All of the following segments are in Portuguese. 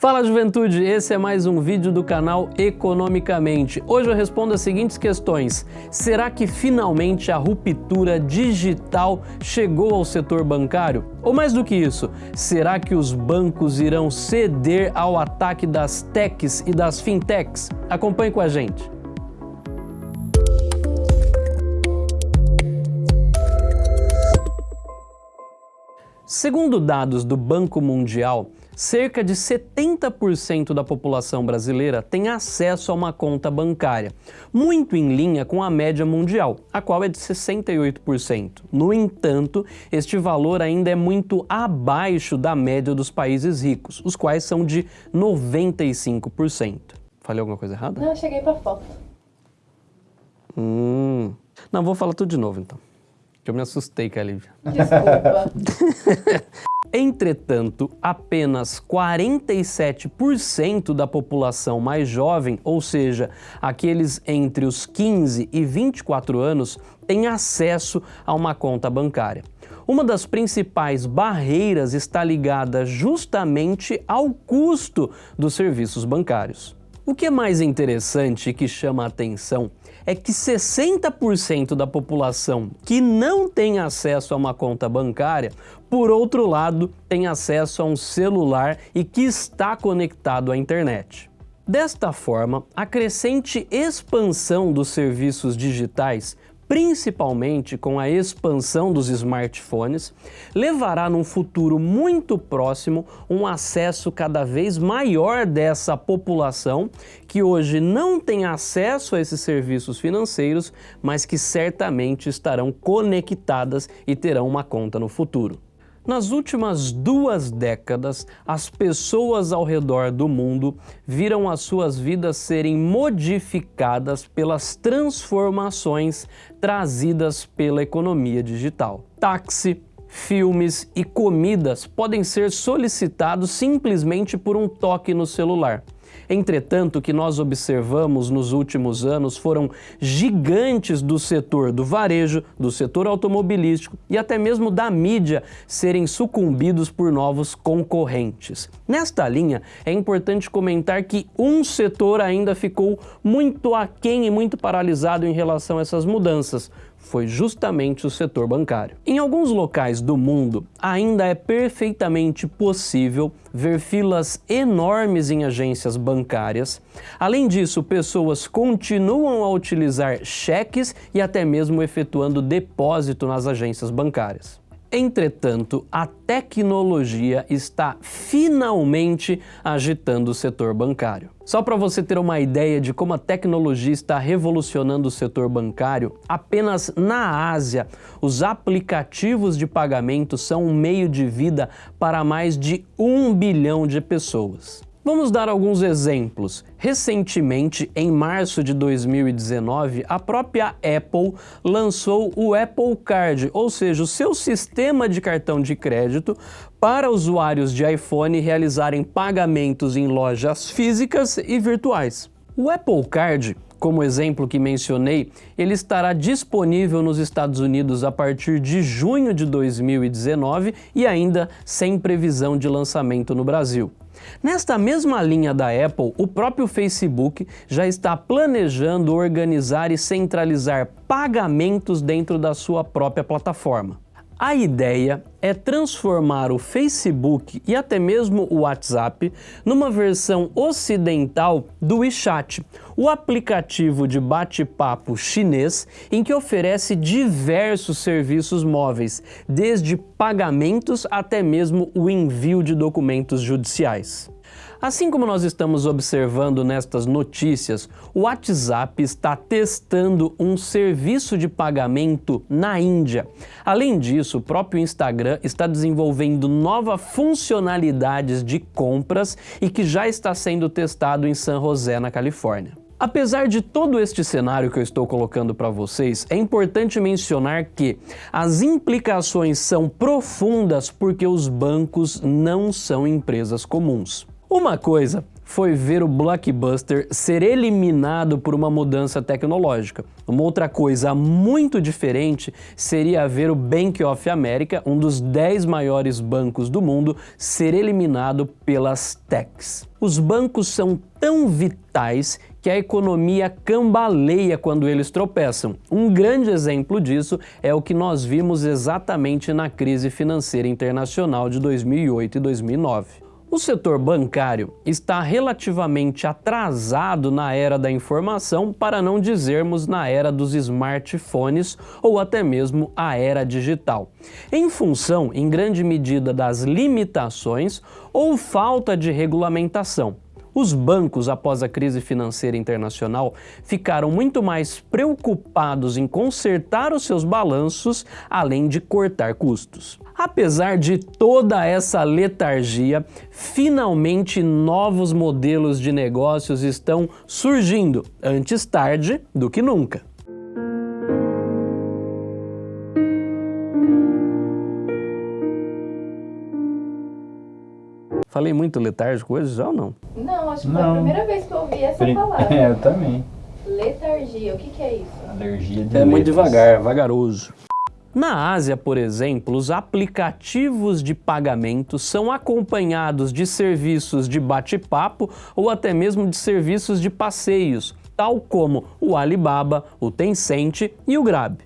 Fala juventude, esse é mais um vídeo do canal Economicamente. Hoje eu respondo as seguintes questões. Será que finalmente a ruptura digital chegou ao setor bancário? Ou mais do que isso, será que os bancos irão ceder ao ataque das techs e das fintechs? Acompanhe com a gente. Segundo dados do Banco Mundial, cerca de 70% da população brasileira tem acesso a uma conta bancária, muito em linha com a média mundial, a qual é de 68%. No entanto, este valor ainda é muito abaixo da média dos países ricos, os quais são de 95%. Falei alguma coisa errada? Não, eu cheguei pra foto. Hum. Não, vou falar tudo de novo então. Eu me assustei, Calívia. Desculpa. Entretanto, apenas 47% da população mais jovem, ou seja, aqueles entre os 15 e 24 anos, tem acesso a uma conta bancária. Uma das principais barreiras está ligada justamente ao custo dos serviços bancários. O que é mais interessante e que chama a atenção é que 60% da população que não tem acesso a uma conta bancária, por outro lado, tem acesso a um celular e que está conectado à internet. Desta forma, a crescente expansão dos serviços digitais principalmente com a expansão dos smartphones, levará num futuro muito próximo um acesso cada vez maior dessa população que hoje não tem acesso a esses serviços financeiros, mas que certamente estarão conectadas e terão uma conta no futuro. Nas últimas duas décadas, as pessoas ao redor do mundo viram as suas vidas serem modificadas pelas transformações trazidas pela economia digital. Táxi, filmes e comidas podem ser solicitados simplesmente por um toque no celular. Entretanto, o que nós observamos nos últimos anos foram gigantes do setor do varejo, do setor automobilístico e até mesmo da mídia serem sucumbidos por novos concorrentes. Nesta linha, é importante comentar que um setor ainda ficou muito aquém e muito paralisado em relação a essas mudanças, foi justamente o setor bancário. Em alguns locais do mundo, ainda é perfeitamente possível ver filas enormes em agências bancárias. Além disso, pessoas continuam a utilizar cheques e até mesmo efetuando depósito nas agências bancárias. Entretanto, a tecnologia está finalmente agitando o setor bancário. Só para você ter uma ideia de como a tecnologia está revolucionando o setor bancário, apenas na Ásia, os aplicativos de pagamento são um meio de vida para mais de um bilhão de pessoas. Vamos dar alguns exemplos. Recentemente, em março de 2019, a própria Apple lançou o Apple Card, ou seja, o seu sistema de cartão de crédito para usuários de iPhone realizarem pagamentos em lojas físicas e virtuais. O Apple Card como exemplo que mencionei, ele estará disponível nos Estados Unidos a partir de junho de 2019 e ainda sem previsão de lançamento no Brasil. Nesta mesma linha da Apple, o próprio Facebook já está planejando organizar e centralizar pagamentos dentro da sua própria plataforma. A ideia é transformar o Facebook e até mesmo o WhatsApp numa versão ocidental do WeChat, o aplicativo de bate-papo chinês em que oferece diversos serviços móveis, desde pagamentos até mesmo o envio de documentos judiciais. Assim como nós estamos observando nestas notícias, o WhatsApp está testando um serviço de pagamento na Índia. Além disso, o próprio Instagram está desenvolvendo novas funcionalidades de compras e que já está sendo testado em San José, na Califórnia. Apesar de todo este cenário que eu estou colocando para vocês, é importante mencionar que as implicações são profundas porque os bancos não são empresas comuns. Uma coisa foi ver o Blockbuster ser eliminado por uma mudança tecnológica. Uma outra coisa muito diferente seria ver o Bank of America, um dos 10 maiores bancos do mundo, ser eliminado pelas techs. Os bancos são tão vitais que a economia cambaleia quando eles tropeçam. Um grande exemplo disso é o que nós vimos exatamente na crise financeira internacional de 2008 e 2009. O setor bancário está relativamente atrasado na era da informação, para não dizermos na era dos smartphones ou até mesmo a era digital, em função, em grande medida, das limitações ou falta de regulamentação. Os bancos, após a crise financeira internacional, ficaram muito mais preocupados em consertar os seus balanços, além de cortar custos. Apesar de toda essa letargia, finalmente novos modelos de negócios estão surgindo, antes tarde do que nunca. Falei muito letárgico hoje já ou não? Não, acho que foi a primeira vez que eu ouvi essa Pri- palavra. É, eu também. Letargia, o que, que é isso? Alergia de É muito letras. devagar, vagaroso. Na Ásia, por exemplo, os aplicativos de pagamento são acompanhados de serviços de bate-papo ou até mesmo de serviços de passeios, tal como o Alibaba, o Tencent e o Grab.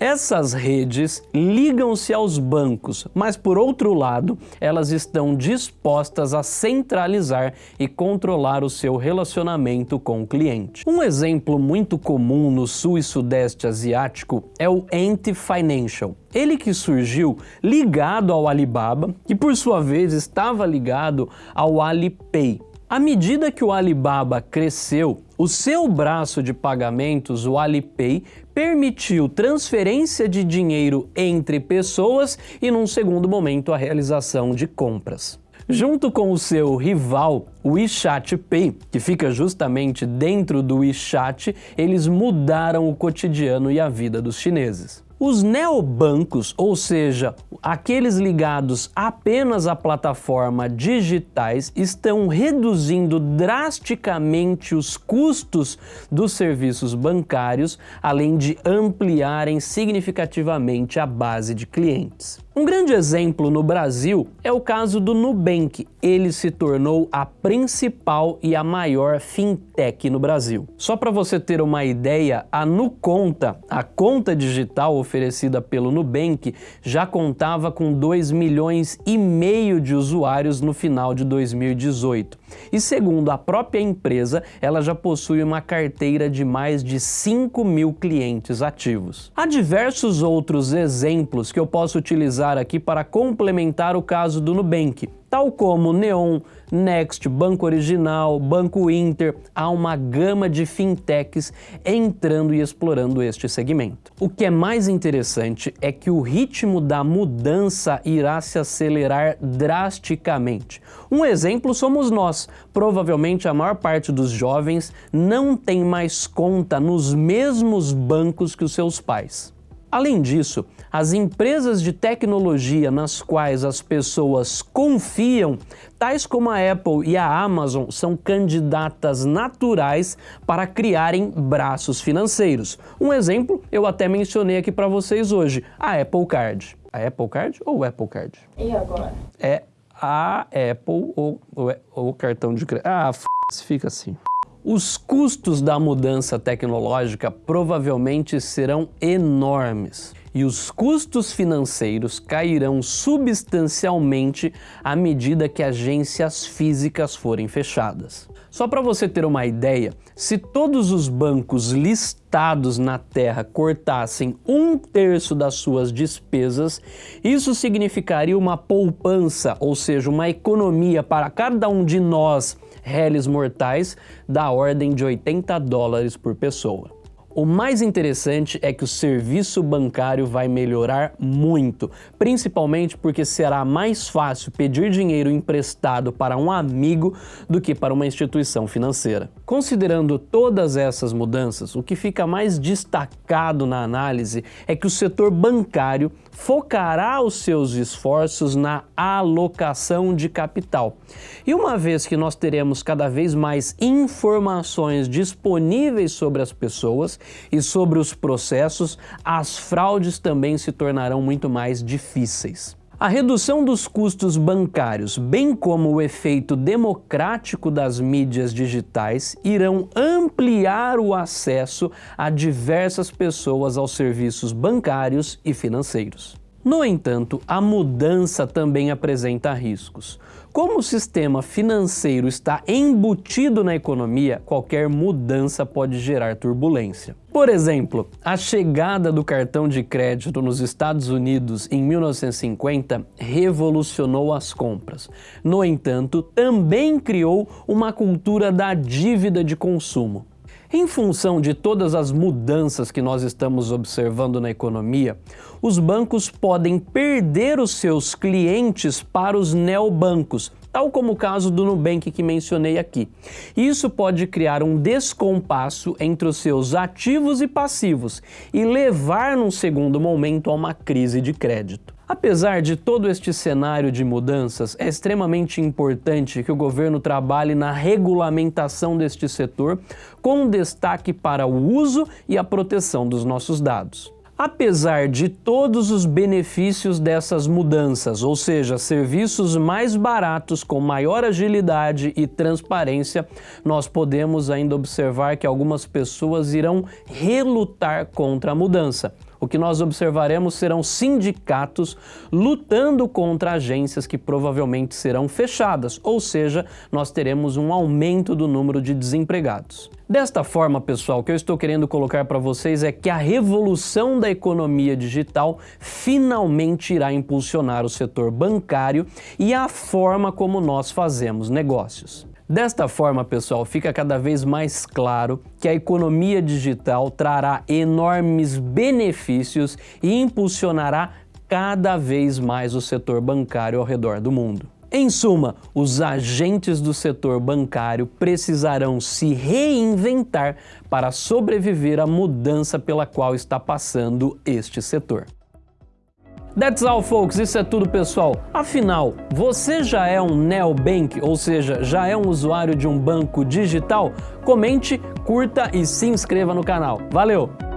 Essas redes ligam-se aos bancos, mas por outro lado, elas estão dispostas a centralizar e controlar o seu relacionamento com o cliente. Um exemplo muito comum no sul e sudeste asiático é o Ant Financial. Ele que surgiu ligado ao Alibaba, que por sua vez estava ligado ao Alipay. À medida que o Alibaba cresceu, o seu braço de pagamentos, o Alipay, permitiu transferência de dinheiro entre pessoas e, num segundo momento, a realização de compras. Junto com o seu rival, o WeChat Pay, que fica justamente dentro do WeChat, eles mudaram o cotidiano e a vida dos chineses. Os neobancos, ou seja, aqueles ligados apenas à plataforma digitais, estão reduzindo drasticamente os custos dos serviços bancários, além de ampliarem significativamente a base de clientes. Um grande exemplo no Brasil é o caso do Nubank. Ele se tornou a principal e a maior fintech no Brasil. Só para você ter uma ideia, a Nuconta, a conta digital oferecida pelo Nubank, já contava com 2 milhões e meio de usuários no final de 2018. E segundo a própria empresa, ela já possui uma carteira de mais de 5 mil clientes ativos. Há diversos outros exemplos que eu posso utilizar aqui para complementar o caso do Nubank, tal como Neon, Next, Banco Original, Banco Inter, há uma gama de fintechs entrando e explorando este segmento. O que é mais interessante é que o ritmo da mudança irá se acelerar drasticamente. Um exemplo somos nós. Provavelmente a maior parte dos jovens não tem mais conta nos mesmos bancos que os seus pais. Além disso, as empresas de tecnologia nas quais as pessoas confiam, tais como a Apple e a Amazon, são candidatas naturais para criarem braços financeiros. Um exemplo eu até mencionei aqui para vocês hoje, a Apple Card. A Apple Card ou o Apple Card? E agora? É a Apple ou o cartão de crédito. Ah, f... fica assim. Os custos da mudança tecnológica provavelmente serão enormes e os custos financeiros cairão substancialmente à medida que agências físicas forem fechadas. Só para você ter uma ideia, se todos os bancos listados na Terra cortassem um terço das suas despesas, isso significaria uma poupança, ou seja, uma economia para cada um de nós, réis mortais, da ordem de 80 dólares por pessoa. O mais interessante é que o serviço bancário vai melhorar muito, principalmente porque será mais fácil pedir dinheiro emprestado para um amigo do que para uma instituição financeira. Considerando todas essas mudanças, o que fica mais destacado na análise é que o setor bancário focará os seus esforços na alocação de capital. E uma vez que nós teremos cada vez mais informações disponíveis sobre as pessoas e sobre os processos, as fraudes também se tornarão muito mais difíceis. A redução dos custos bancários, bem como o efeito democrático das mídias digitais, irão ampliar o acesso a diversas pessoas aos serviços bancários e financeiros. No entanto, a mudança também apresenta riscos. Como o sistema financeiro está embutido na economia, qualquer mudança pode gerar turbulência. Por exemplo, a chegada do cartão de crédito nos Estados Unidos em 1950 revolucionou as compras. No entanto, também criou uma cultura da dívida de consumo. Em função de todas as mudanças que nós estamos observando na economia, os bancos podem perder os seus clientes para os neobancos, tal como o caso do Nubank que mencionei aqui. Isso pode criar um descompasso entre os seus ativos e passivos e levar num segundo momento a uma crise de crédito. Apesar de todo este cenário de mudanças, é extremamente importante que o governo trabalhe na regulamentação deste setor, com destaque para o uso e a proteção dos nossos dados. Apesar de todos os benefícios dessas mudanças, ou seja, serviços mais baratos com maior agilidade e transparência, nós podemos ainda observar que algumas pessoas irão relutar contra a mudança o que nós observaremos serão sindicatos lutando contra agências que provavelmente serão fechadas, ou seja, nós teremos um aumento do número de desempregados. Desta forma, pessoal, o que eu estou querendo colocar para vocês é que a revolução da economia digital finalmente irá impulsionar o setor bancário e a forma como nós fazemos negócios. Desta forma, pessoal, fica cada vez mais claro que a economia digital trará enormes benefícios e impulsionará cada vez mais o setor bancário ao redor do mundo. Em suma, os agentes do setor bancário precisarão se reinventar para sobreviver à mudança pela qual está passando este setor. That's all, folks. Isso é tudo, pessoal. Afinal, você já é um neobank, ou seja, já é um usuário de um banco digital? Comente, curta e se inscreva no canal. Valeu!